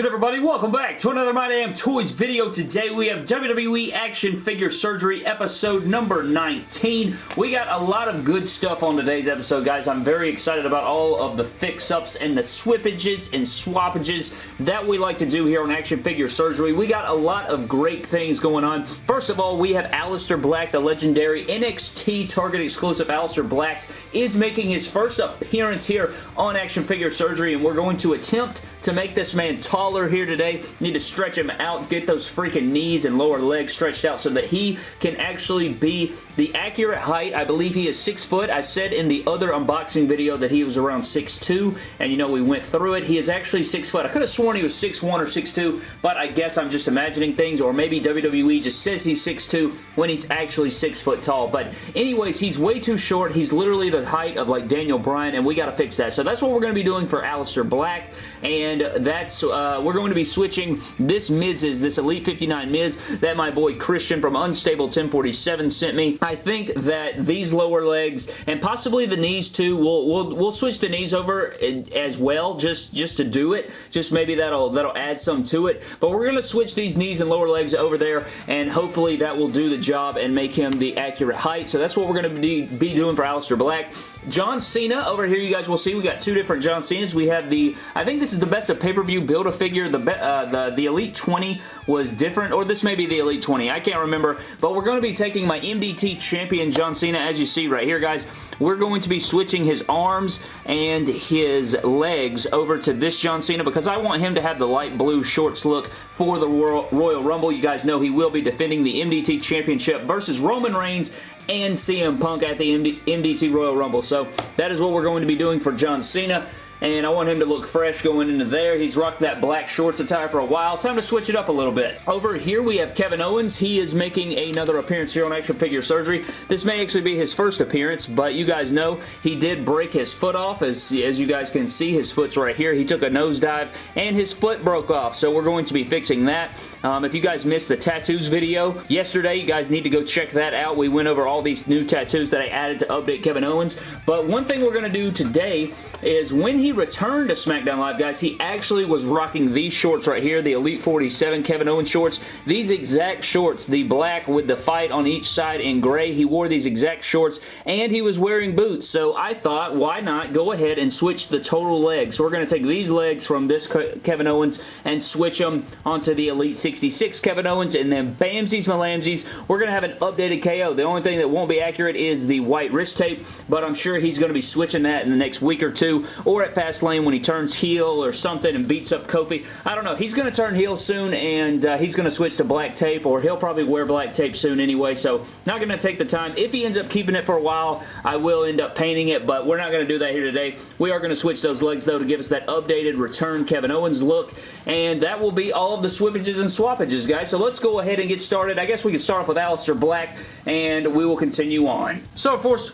good everybody? Welcome back to another My Damn Toys video. Today we have WWE Action Figure Surgery episode number 19. We got a lot of good stuff on today's episode guys. I'm very excited about all of the fix-ups and the swippages and swappages that we like to do here on Action Figure Surgery. We got a lot of great things going on. First of all, we have Aleister Black, the legendary NXT Target exclusive Aleister Black is making his first appearance here on Action Figure Surgery and we're going to attempt to make this man taller here today. Need to stretch him out, get those freaking knees and lower legs stretched out so that he can actually be the accurate height. I believe he is 6 foot. I said in the other unboxing video that he was around 6'2", and you know, we went through it. He is actually 6 foot. I could have sworn he was 6'1 or 6'2", but I guess I'm just imagining things, or maybe WWE just says he's 6'2", when he's actually 6 foot tall. But anyways, he's way too short. He's literally the height of like Daniel Bryan, and we got to fix that. So that's what we're going to be doing for Aleister Black, and that's uh, uh, we're going to be switching this Miz's, this Elite 59 Miz that my boy Christian from Unstable 1047 sent me. I think that these lower legs and possibly the knees too, we'll, we'll, we'll switch the knees over as well just, just to do it. Just maybe that'll, that'll add some to it. But we're going to switch these knees and lower legs over there and hopefully that will do the job and make him the accurate height. So that's what we're going to be, be doing for Aleister Black. John Cena over here you guys will see we got two different John Cenas. We have the, I think this is the best of pay-per-view Build-A-Figure. The, uh, the, the Elite 20 was different, or this may be the Elite 20. I can't remember, but we're going to be taking my MDT champion John Cena, as you see right here, guys. We're going to be switching his arms and his legs over to this John Cena because I want him to have the light blue shorts look for the Royal Rumble. You guys know he will be defending the MDT Championship versus Roman Reigns and CM Punk at the MD MDT Royal Rumble. So that is what we're going to be doing for John Cena and I want him to look fresh going into there. He's rocked that black shorts attire for a while. Time to switch it up a little bit. Over here we have Kevin Owens. He is making another appearance here on Action Figure Surgery. This may actually be his first appearance, but you guys know he did break his foot off. As, as you guys can see, his foot's right here. He took a nosedive and his foot broke off, so we're going to be fixing that. Um, if you guys missed the tattoos video yesterday, you guys need to go check that out. We went over all these new tattoos that I added to update Kevin Owens, but one thing we're going to do today is when he returned to SmackDown Live, guys, he actually was rocking these shorts right here, the Elite 47 Kevin Owens shorts. These exact shorts, the black with the fight on each side in gray, he wore these exact shorts, and he was wearing boots. So I thought, why not go ahead and switch the total legs. So we're going to take these legs from this Kevin Owens and switch them onto the Elite 66 Kevin Owens, and then Bamsies Malamsies, we're going to have an updated KO. The only thing that won't be accurate is the white wrist tape, but I'm sure he's going to be switching that in the next week or two or at Fastlane when he turns heel or something and beats up Kofi. I don't know. He's going to turn heel soon and uh, he's going to switch to black tape or he'll probably wear black tape soon anyway, so not going to take the time. If he ends up keeping it for a while, I will end up painting it, but we're not going to do that here today. We are going to switch those legs, though, to give us that updated return Kevin Owens look, and that will be all of the swippages and swappages, guys. So let's go ahead and get started. I guess we can start off with Aleister Black, and we will continue on. So, of course,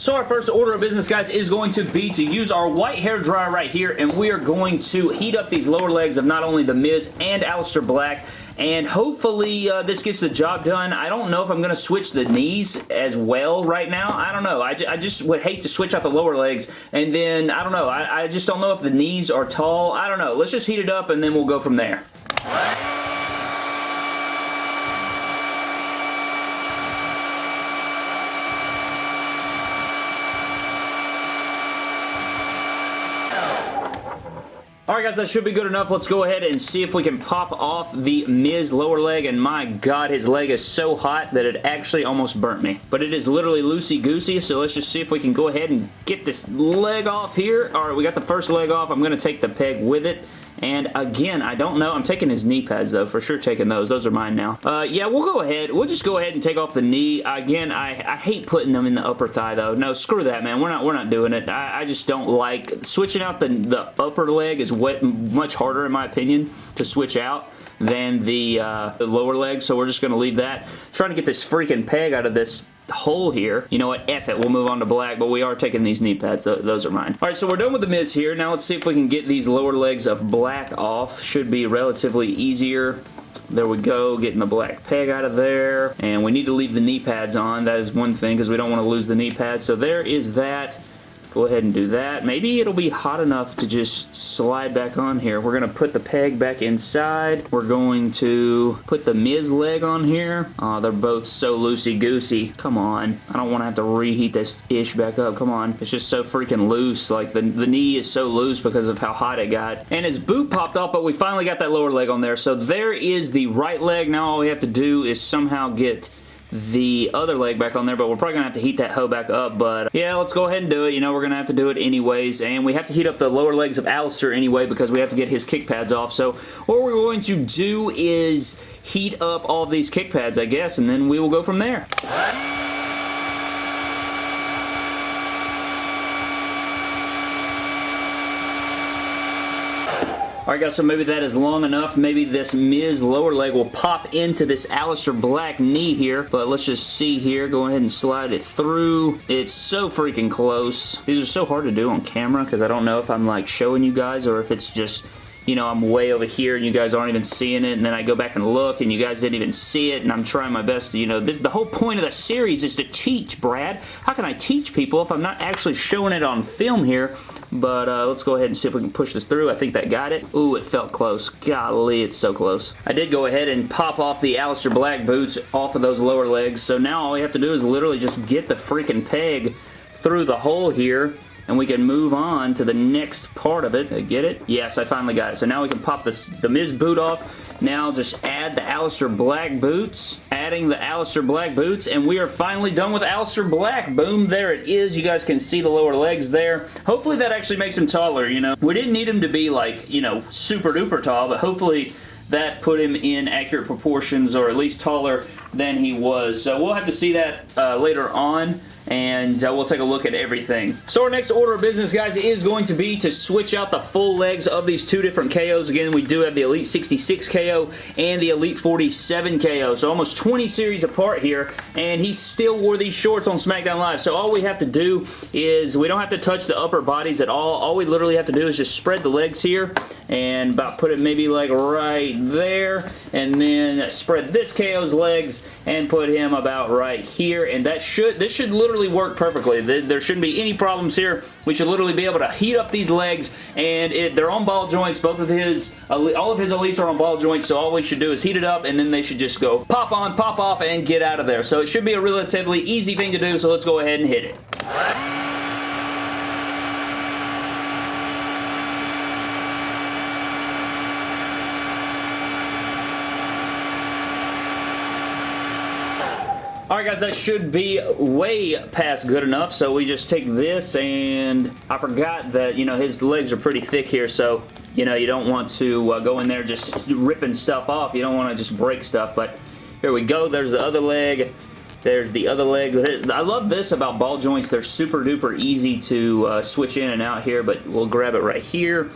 so our first order of business, guys, is going to be to use our white hair dryer right here, and we are going to heat up these lower legs of not only The Miz and Aleister Black, and hopefully uh, this gets the job done. I don't know if I'm going to switch the knees as well right now. I don't know. I, I just would hate to switch out the lower legs, and then, I don't know. I, I just don't know if the knees are tall. I don't know. Let's just heat it up, and then we'll go from there. Alright guys, that should be good enough. Let's go ahead and see if we can pop off the Miz lower leg. And my god, his leg is so hot that it actually almost burnt me. But it is literally loosey-goosey, so let's just see if we can go ahead and get this leg off here. Alright, we got the first leg off. I'm going to take the peg with it. And again, I don't know. I'm taking his knee pads though. For sure taking those. Those are mine now. Uh, yeah, we'll go ahead. We'll just go ahead and take off the knee. Again, I, I hate putting them in the upper thigh though. No, screw that, man. We're not we're not doing it. I, I just don't like... Switching out the, the upper leg is what, much harder in my opinion to switch out than the, uh, the lower leg, so we're just going to leave that. Trying to get this freaking peg out of this hole here. You know what? F it. We'll move on to black, but we are taking these knee pads. Those are mine. All right, so we're done with the Miz here. Now let's see if we can get these lower legs of black off. Should be relatively easier. There we go, getting the black peg out of there. And we need to leave the knee pads on. That is one thing because we don't want to lose the knee pads. So there is that. Go ahead and do that. Maybe it'll be hot enough to just slide back on here. We're going to put the peg back inside. We're going to put the Miz leg on here. They're both so loosey-goosey. Come on. I don't want to have to reheat this ish back up. Come on. It's just so freaking loose. Like, the, the knee is so loose because of how hot it got. And his boot popped off, but we finally got that lower leg on there. So there is the right leg. Now all we have to do is somehow get the other leg back on there, but we're probably going to have to heat that hoe back up, but yeah, let's go ahead and do it. You know, we're going to have to do it anyways, and we have to heat up the lower legs of Aleister anyway because we have to get his kick pads off, so what we're going to do is heat up all these kick pads, I guess, and then we will go from there. Alright guys, so maybe that is long enough. Maybe this Miz lower leg will pop into this Aleister Black knee here. But let's just see here. Go ahead and slide it through. It's so freaking close. These are so hard to do on camera because I don't know if I'm like showing you guys or if it's just you know, I'm way over here and you guys aren't even seeing it, and then I go back and look and you guys didn't even see it, and I'm trying my best to, you know, this, the whole point of the series is to teach, Brad. How can I teach people if I'm not actually showing it on film here? But uh, let's go ahead and see if we can push this through. I think that got it. Ooh, it felt close. Golly, it's so close. I did go ahead and pop off the Aleister Black boots off of those lower legs. So now all we have to do is literally just get the freaking peg through the hole here and we can move on to the next part of it. Get it? Yes, I finally got it. So now we can pop this, the Miz boot off. Now just add the Aleister Black boots. Adding the Aleister Black boots, and we are finally done with Aleister Black. Boom, there it is. You guys can see the lower legs there. Hopefully that actually makes him taller, you know. We didn't need him to be like, you know, super duper tall, but hopefully that put him in accurate proportions or at least taller than he was. So we'll have to see that uh, later on and uh, we'll take a look at everything. So our next order of business, guys, is going to be to switch out the full legs of these two different KOs. Again, we do have the Elite 66 KO and the Elite 47 KO, so almost 20 series apart here, and he still wore these shorts on SmackDown Live, so all we have to do is we don't have to touch the upper bodies at all. All we literally have to do is just spread the legs here and about put it maybe like right there, and then spread this KO's legs and put him about right here, and that should, this should literally literally work perfectly. There shouldn't be any problems here. We should literally be able to heat up these legs, and it, they're on ball joints. Both of his, all of his elites are on ball joints, so all we should do is heat it up, and then they should just go pop on, pop off, and get out of there. So it should be a relatively easy thing to do, so let's go ahead and hit it. Alright guys, that should be way past good enough, so we just take this and I forgot that, you know, his legs are pretty thick here, so, you know, you don't want to uh, go in there just ripping stuff off. You don't want to just break stuff, but here we go. There's the other leg. There's the other leg. I love this about ball joints. They're super duper easy to uh, switch in and out here, but we'll grab it right here.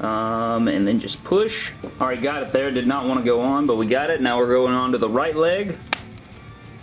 Um, and then just push. Alright, got it there. Did not want to go on, but we got it. Now we're going on to the right leg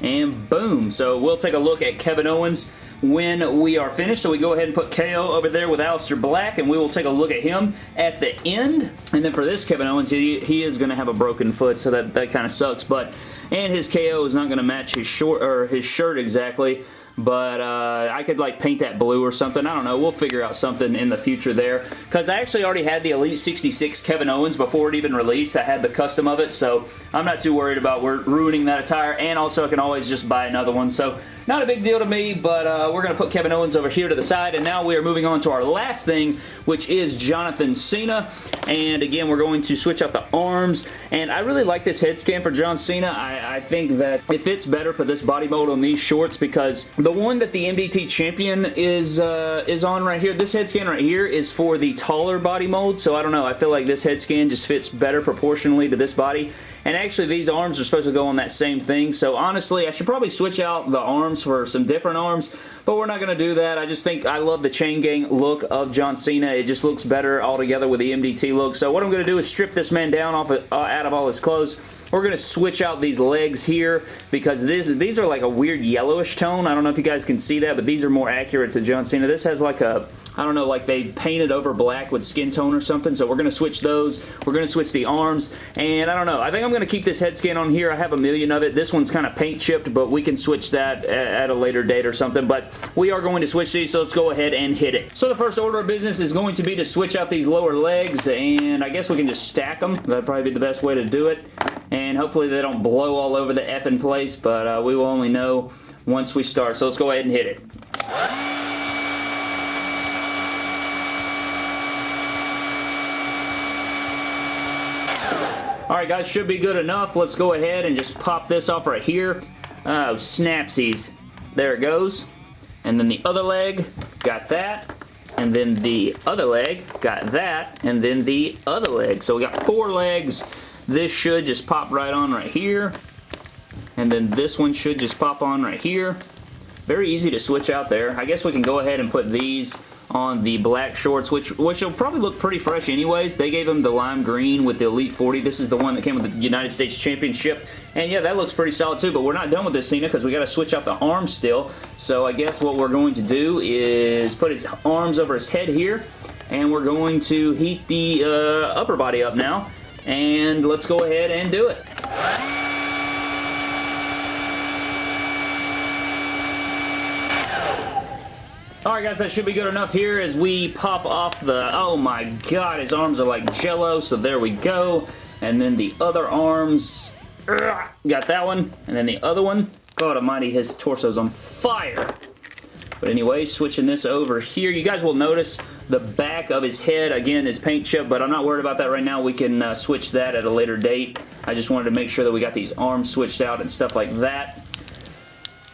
and boom. So we'll take a look at Kevin Owens when we are finished. So we go ahead and put KO over there with Aleister Black, and we will take a look at him at the end. And then for this Kevin Owens, he, he is going to have a broken foot, so that, that kind of sucks. But And his KO is not going to match his, short, or his shirt exactly but uh, I could like paint that blue or something. I don't know. We'll figure out something in the future there because I actually already had the Elite 66 Kevin Owens before it even released. I had the custom of it, so I'm not too worried about ruining that attire, and also I can always just buy another one. So not a big deal to me, but uh, we're going to put Kevin Owens over here to the side, and now we are moving on to our last thing, which is Jonathan Cena. And again, we're going to switch out the arms, and I really like this head scan for John Cena. I, I think that it fits better for this body mold on these shorts because the one that the MDT Champion is uh, is on right here, this head scan right here is for the taller body mold, so I don't know. I feel like this head scan just fits better proportionally to this body. And actually, these arms are supposed to go on that same thing. So honestly, I should probably switch out the arms for some different arms, but we're not going to do that. I just think I love the chain gang look of John Cena. It just looks better altogether with the MDT look. So what I'm going to do is strip this man down off of, uh, out of all his clothes. We're going to switch out these legs here because this, these are like a weird yellowish tone. I don't know if you guys can see that, but these are more accurate to John Cena. This has like a I don't know, like they painted over black with skin tone or something. So we're going to switch those. We're going to switch the arms. And I don't know. I think I'm going to keep this head scan on here. I have a million of it. This one's kind of paint chipped, but we can switch that at a later date or something. But we are going to switch these, so let's go ahead and hit it. So the first order of business is going to be to switch out these lower legs, and I guess we can just stack them. That'd probably be the best way to do it. And hopefully they don't blow all over the effing place, but uh, we will only know once we start. So let's go ahead and hit it. Alright guys, should be good enough. Let's go ahead and just pop this off right here. Oh, snapsies. There it goes. And then the other leg, got that. And then the other leg, got that. And then the other leg. So we got four legs. This should just pop right on right here. And then this one should just pop on right here. Very easy to switch out there. I guess we can go ahead and put these on the black shorts, which which will probably look pretty fresh anyways. They gave him the lime green with the Elite 40. This is the one that came with the United States Championship. And yeah, that looks pretty solid too, but we're not done with this Cena because we got to switch out the arms still. So I guess what we're going to do is put his arms over his head here, and we're going to heat the uh, upper body up now. And let's go ahead and do it. Alright guys, that should be good enough here as we pop off the... Oh my god, his arms are like jello, so there we go. And then the other arms... Got that one. And then the other one. God almighty, his torso's on fire. But anyway, switching this over here. You guys will notice the back of his head, again, is paint chip, but I'm not worried about that right now. We can uh, switch that at a later date. I just wanted to make sure that we got these arms switched out and stuff like that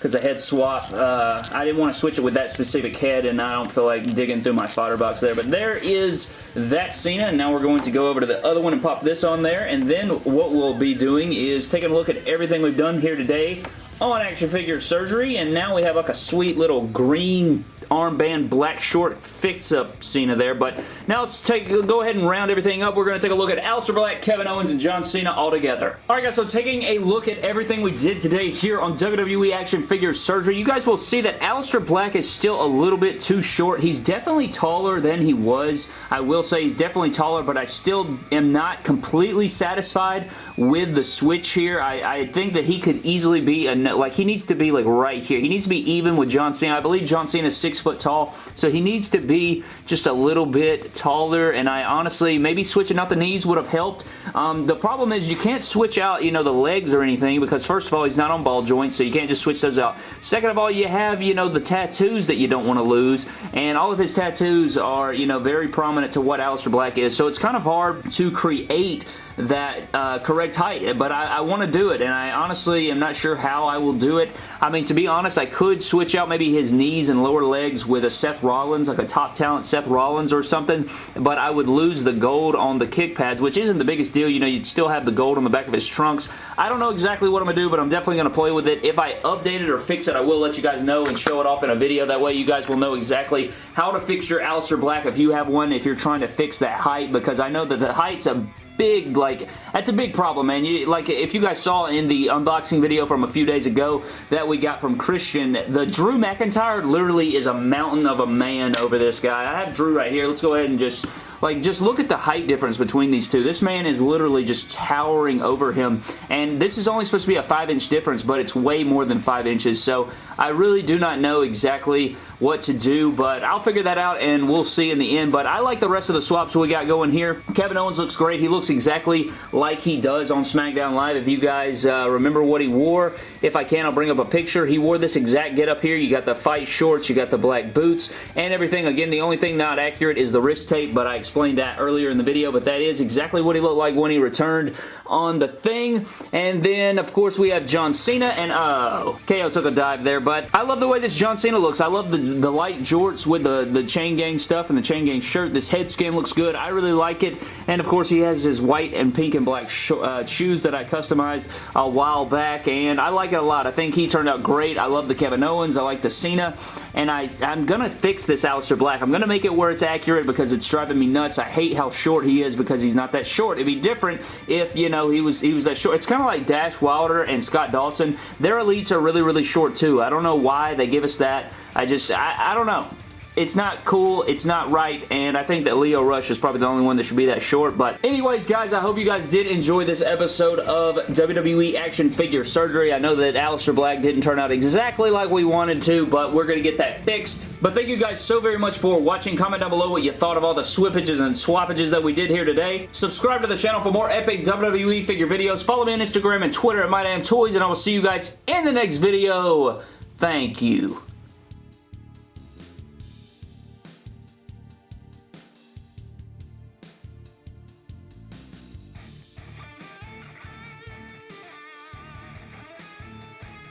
because the head swap, uh, I didn't want to switch it with that specific head and I don't feel like digging through my fodder box there. But there is that Cena and now we're going to go over to the other one and pop this on there. And then what we'll be doing is taking a look at everything we've done here today on action figure surgery and now we have like a sweet little green armband black short fix-up Cena there. But now let's take go ahead and round everything up. We're going to take a look at Aleister Black, Kevin Owens, and John Cena all together. Alright guys, so taking a look at everything we did today here on WWE Action Figure Surgery, you guys will see that Aleister Black is still a little bit too short. He's definitely taller than he was. I will say he's definitely taller, but I still am not completely satisfied with the switch here. I, I think that he could easily be, a, like he needs to be like right here. He needs to be even with John Cena. I believe John Cena is six foot tall, so he needs to be just a little bit taller, and I honestly, maybe switching out the knees would have helped. Um, the problem is you can't switch out, you know, the legs or anything, because first of all, he's not on ball joints, so you can't just switch those out. Second of all, you have, you know, the tattoos that you don't want to lose, and all of his tattoos are, you know, very prominent to what Aleister Black is, so it's kind of hard to create that uh, correct height, but I, I want to do it, and I honestly am not sure how I will do it. I mean, to be honest, I could switch out maybe his knees and lower legs with a Seth Rollins, like a top talent Seth Rollins or something, but I would lose the gold on the kick pads, which isn't the biggest deal. You know, you'd still have the gold on the back of his trunks. I don't know exactly what I'm going to do, but I'm definitely going to play with it. If I update it or fix it, I will let you guys know and show it off in a video. That way you guys will know exactly how to fix your Aleister Black if you have one, if you're trying to fix that height, because I know that the height's a big, like, that's a big problem, man. You, like, if you guys saw in the unboxing video from a few days ago that we got from Christian, the Drew McIntyre literally is a mountain of a man over this guy. I have Drew right here. Let's go ahead and just like, just look at the height difference between these two. This man is literally just towering over him, and this is only supposed to be a 5-inch difference, but it's way more than 5 inches, so I really do not know exactly what to do, but I'll figure that out, and we'll see in the end, but I like the rest of the swaps we got going here. Kevin Owens looks great. He looks exactly like he does on SmackDown Live. If you guys uh, remember what he wore, if I can, I'll bring up a picture. He wore this exact get up here. You got the fight shorts, you got the black boots, and everything. Again, the only thing not accurate is the wrist tape, but I explained that earlier in the video, but that is exactly what he looked like when he returned on the thing. And then, of course, we have John Cena, and oh, KO took a dive there, but I love the way this John Cena looks. I love the, the light jorts with the, the Chain Gang stuff and the Chain Gang shirt. This head skin looks good. I really like it. And, of course, he has his white and pink and black uh, shoes that I customized a while back, and I like it a lot. I think he turned out great. I love the Kevin Owens. I like the Cena, and I, I'm going to fix this Aleister Black. I'm going to make it where it's accurate because it's driving me nuts. I hate hate how short he is because he's not that short. It'd be different if, you know, he was he was that short. It's kind of like Dash Wilder and Scott Dawson. Their elites are really, really short too. I don't know why they give us that. I just, I, I don't know. It's not cool, it's not right, and I think that Lio Rush is probably the only one that should be that short, but anyways, guys, I hope you guys did enjoy this episode of WWE Action Figure Surgery. I know that Aleister Black didn't turn out exactly like we wanted to, but we're going to get that fixed. But thank you guys so very much for watching. Comment down below what you thought of all the swippages and swappages that we did here today. Subscribe to the channel for more epic WWE figure videos. Follow me on Instagram and Twitter at MyDamnToys, and I will see you guys in the next video. Thank you.